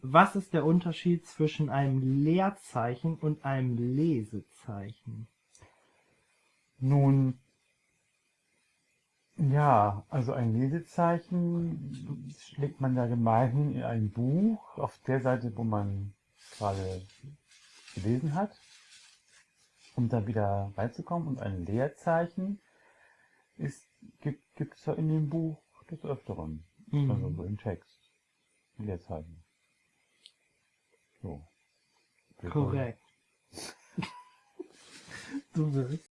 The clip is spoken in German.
Was ist der Unterschied zwischen einem Leerzeichen und einem Lesezeichen? Nun, ja, also ein Lesezeichen schlägt man da gemeinhin in ein Buch auf der Seite, wo man gerade gelesen hat, um dann wieder reinzukommen. Und ein Leerzeichen ist, gibt es ja in dem Buch des Öfteren, Mhm. also so im Text. Leerzeichen. Oh. Correct. Doe het.